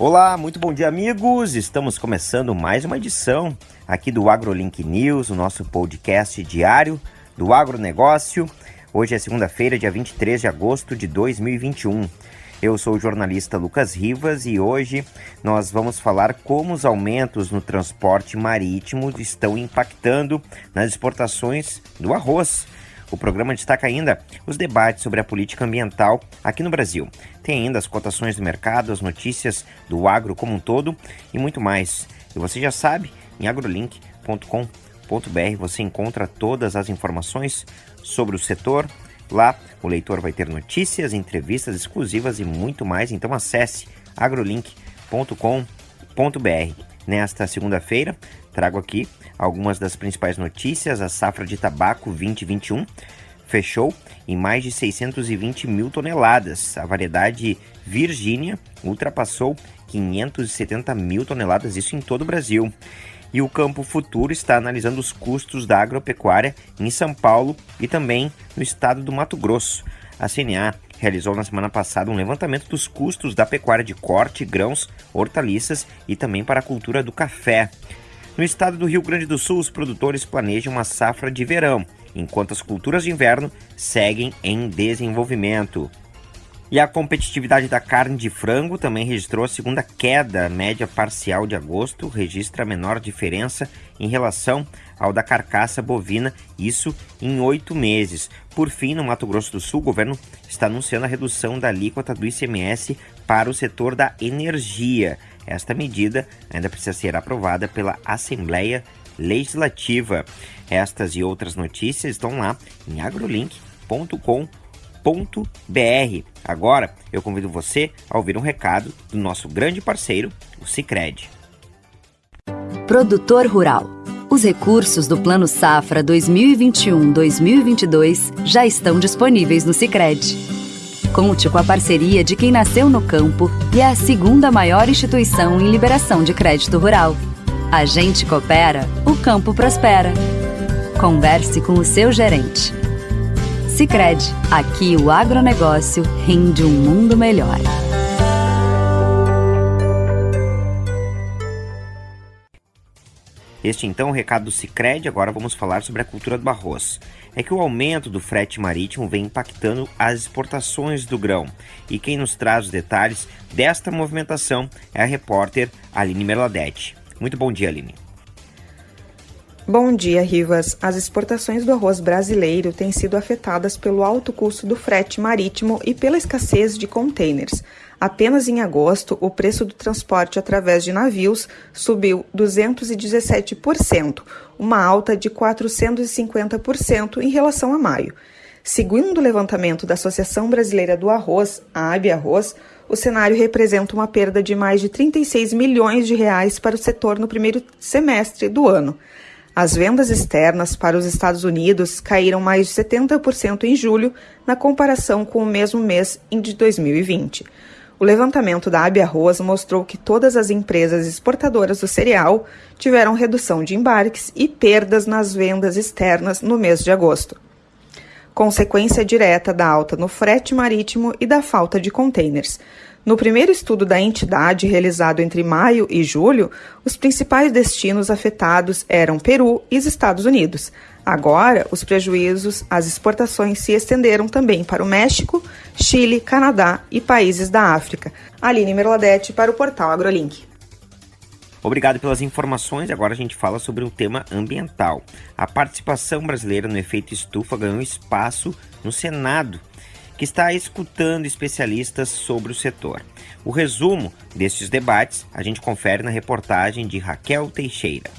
Olá, muito bom dia, amigos. Estamos começando mais uma edição aqui do AgroLink News, o nosso podcast diário do agronegócio. Hoje é segunda-feira, dia 23 de agosto de 2021. Eu sou o jornalista Lucas Rivas e hoje nós vamos falar como os aumentos no transporte marítimo estão impactando nas exportações do arroz. O programa destaca ainda os debates sobre a política ambiental aqui no Brasil. Tem ainda as cotações do mercado, as notícias do agro como um todo e muito mais. E você já sabe, em agrolink.com.br você encontra todas as informações sobre o setor. Lá o leitor vai ter notícias, entrevistas exclusivas e muito mais. Então acesse agrolink.com.br. Nesta segunda-feira, trago aqui algumas das principais notícias. A safra de tabaco 2021 fechou em mais de 620 mil toneladas. A variedade Virgínia ultrapassou 570 mil toneladas, isso em todo o Brasil. E o Campo Futuro está analisando os custos da agropecuária em São Paulo e também no estado do Mato Grosso. A CNA realizou na semana passada um levantamento dos custos da pecuária de corte, grãos, hortaliças e também para a cultura do café. No estado do Rio Grande do Sul, os produtores planejam uma safra de verão, enquanto as culturas de inverno seguem em desenvolvimento. E a competitividade da carne de frango também registrou a segunda queda média parcial de agosto, registra a menor diferença em relação ao da carcaça bovina, isso em oito meses. Por fim, no Mato Grosso do Sul, o governo está anunciando a redução da alíquota do ICMS para o setor da energia. Esta medida ainda precisa ser aprovada pela Assembleia Legislativa. Estas e outras notícias estão lá em agrolink.com.br. Agora eu convido você a ouvir um recado do nosso grande parceiro, o Cicred. Produtor Rural. Os recursos do Plano Safra 2021-2022 já estão disponíveis no Cicred. Conte com a parceria de quem nasceu no campo e é a segunda maior instituição em liberação de crédito rural. A gente coopera, o campo prospera. Converse com o seu gerente. Sicredi, aqui o agronegócio rende um mundo melhor. Este então é o recado do Cicred, agora vamos falar sobre a cultura do arroz. É que o aumento do frete marítimo vem impactando as exportações do grão. E quem nos traz os detalhes desta movimentação é a repórter Aline Merladete. Muito bom dia, Aline. Bom dia, Rivas. As exportações do arroz brasileiro têm sido afetadas pelo alto custo do frete marítimo e pela escassez de contêineres. Apenas em agosto, o preço do transporte através de navios subiu 217%, uma alta de 450% em relação a maio. Segundo o levantamento da Associação Brasileira do Arroz, a AB Arroz, o cenário representa uma perda de mais de 36 milhões de reais para o setor no primeiro semestre do ano. As vendas externas para os Estados Unidos caíram mais de 70% em julho, na comparação com o mesmo mês de 2020. O levantamento da AB Arroz mostrou que todas as empresas exportadoras do cereal tiveram redução de embarques e perdas nas vendas externas no mês de agosto. Consequência direta da alta no frete marítimo e da falta de contêineres. No primeiro estudo da entidade, realizado entre maio e julho, os principais destinos afetados eram Peru e os Estados Unidos. Agora, os prejuízos às exportações se estenderam também para o México, Chile, Canadá e países da África. Aline Merladete para o portal AgroLink. Obrigado pelas informações. Agora a gente fala sobre o tema ambiental. A participação brasileira no efeito estufa ganhou espaço no Senado que está escutando especialistas sobre o setor. O resumo destes debates a gente confere na reportagem de Raquel Teixeira.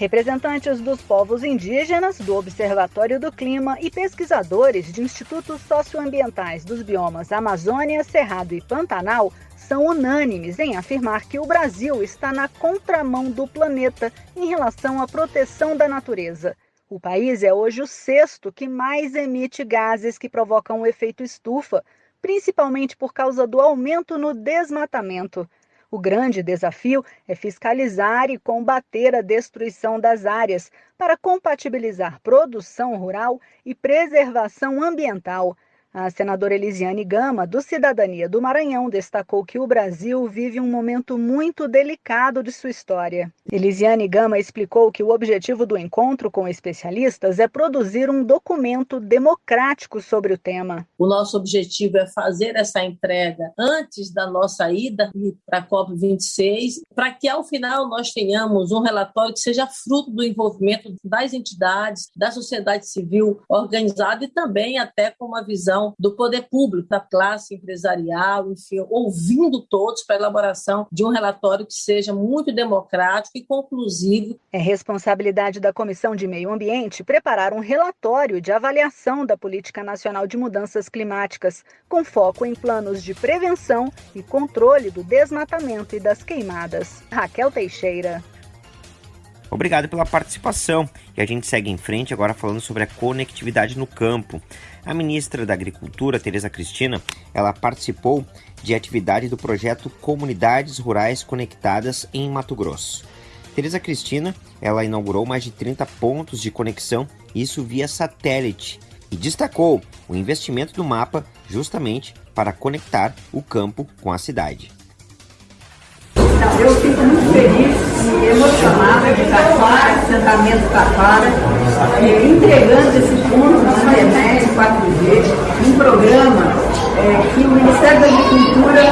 Representantes dos povos indígenas, do Observatório do Clima e pesquisadores de institutos socioambientais dos biomas Amazônia, Cerrado e Pantanal são unânimes em afirmar que o Brasil está na contramão do planeta em relação à proteção da natureza. O país é hoje o sexto que mais emite gases que provocam o efeito estufa, principalmente por causa do aumento no desmatamento. O grande desafio é fiscalizar e combater a destruição das áreas para compatibilizar produção rural e preservação ambiental. A senadora Elisiane Gama, do Cidadania do Maranhão, destacou que o Brasil vive um momento muito delicado de sua história. Elisiane Gama explicou que o objetivo do encontro com especialistas é produzir um documento democrático sobre o tema. O nosso objetivo é fazer essa entrega antes da nossa ida para a COP26, para que ao final nós tenhamos um relatório que seja fruto do envolvimento das entidades, da sociedade civil organizada e também até com uma visão do poder público, da classe empresarial, enfim, ouvindo todos para a elaboração de um relatório que seja muito democrático e conclusivo. É responsabilidade da Comissão de Meio Ambiente preparar um relatório de avaliação da Política Nacional de Mudanças Climáticas, com foco em planos de prevenção e controle do desmatamento e das queimadas. Raquel Teixeira. Obrigado pela participação. E a gente segue em frente agora falando sobre a conectividade no campo. A ministra da Agricultura, Tereza Cristina, ela participou de atividade do projeto Comunidades Rurais Conectadas em Mato Grosso. Tereza Cristina, ela inaugurou mais de 30 pontos de conexão, isso via satélite, e destacou o investimento do mapa justamente para conectar o campo com a cidade. Eu fico muito emocionada de Taquara, assentamento Taquara, entregando esse ponto na internet 4G, um programa é, que o Ministério da Agricultura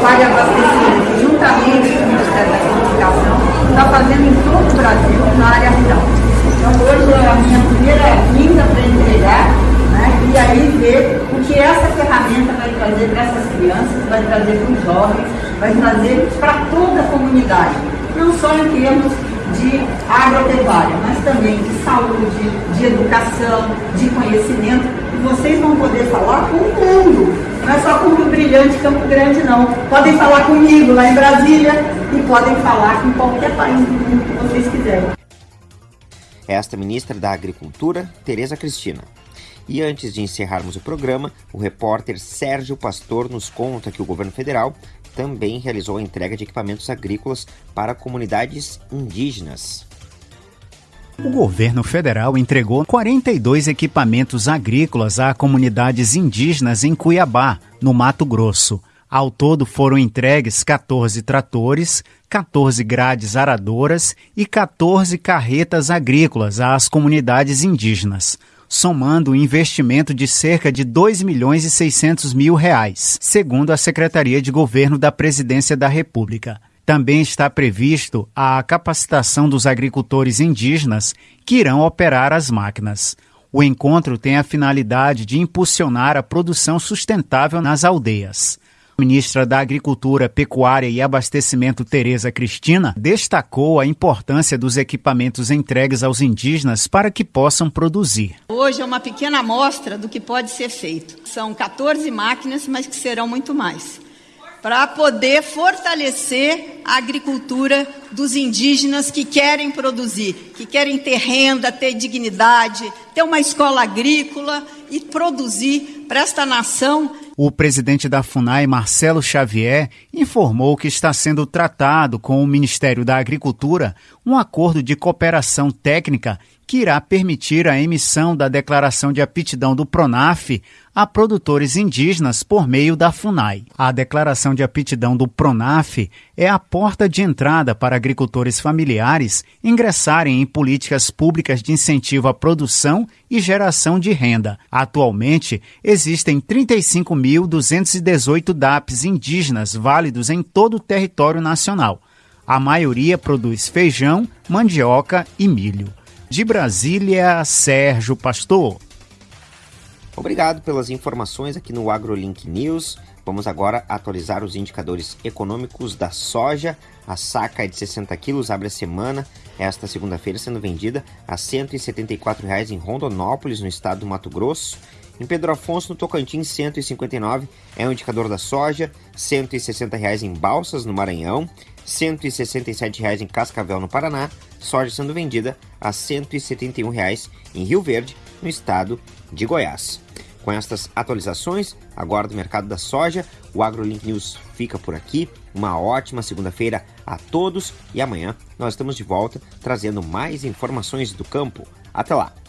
faz abastecimento, juntamente com o Ministério da Comunicação, está fazendo em todo o Brasil, na área rural. Então hoje é a minha primeira vinda para entregar né, e aí ver o que essa ferramenta vai trazer para essas crianças, vai trazer para os jovens, vai trazer para toda a comunidade, não só em termos de agropecuária, mas também de saúde, de educação, de conhecimento. E vocês vão poder falar com o mundo, não é só com o brilhante Campo Grande, não. Podem falar comigo lá em Brasília e podem falar com qualquer país do mundo que vocês quiserem. Esta ministra da Agricultura, Tereza Cristina. E antes de encerrarmos o programa, o repórter Sérgio Pastor nos conta que o governo federal também realizou a entrega de equipamentos agrícolas para comunidades indígenas. O governo federal entregou 42 equipamentos agrícolas a comunidades indígenas em Cuiabá, no Mato Grosso. Ao todo foram entregues 14 tratores, 14 grades aradoras e 14 carretas agrícolas às comunidades indígenas somando um investimento de cerca de 2 milhões e 600 mil reais, segundo a Secretaria de Governo da Presidência da República. Também está previsto a capacitação dos agricultores indígenas que irão operar as máquinas. O encontro tem a finalidade de impulsionar a produção sustentável nas aldeias. Ministra da Agricultura, Pecuária e Abastecimento, Tereza Cristina, destacou a importância dos equipamentos entregues aos indígenas para que possam produzir. Hoje é uma pequena amostra do que pode ser feito. São 14 máquinas, mas que serão muito mais. Para poder fortalecer a agricultura dos indígenas que querem produzir, que querem ter renda, ter dignidade, ter uma escola agrícola e produzir para esta nação. O presidente da FUNAI, Marcelo Xavier, informou que está sendo tratado com o Ministério da Agricultura um acordo de cooperação técnica que irá permitir a emissão da declaração de aptidão do PRONAF a produtores indígenas por meio da FUNAI. A declaração de aptidão do PRONAF é a porta de entrada para agricultores familiares ingressarem em políticas públicas de incentivo à produção e geração de renda. Atualmente, existem 35.218 DAPs indígenas válidos em todo o território nacional. A maioria produz feijão, mandioca e milho. De Brasília, Sérgio Pastor. Obrigado pelas informações aqui no AgroLink News. Vamos agora atualizar os indicadores econômicos da soja. A saca de 60 quilos abre a semana, esta segunda-feira, sendo vendida a R$ 174,00 em Rondonópolis, no estado do Mato Grosso. Em Pedro Afonso, no Tocantins, 159 é o indicador da soja, R$ 160,00 em Balsas, no Maranhão, R$ 167,00 em Cascavel, no Paraná, soja sendo vendida a R$ 171,00 em Rio Verde, no estado de Goiás. Com estas atualizações, agora do mercado da soja, o AgroLink News fica por aqui. Uma ótima segunda-feira a todos e amanhã nós estamos de volta trazendo mais informações do campo. Até lá!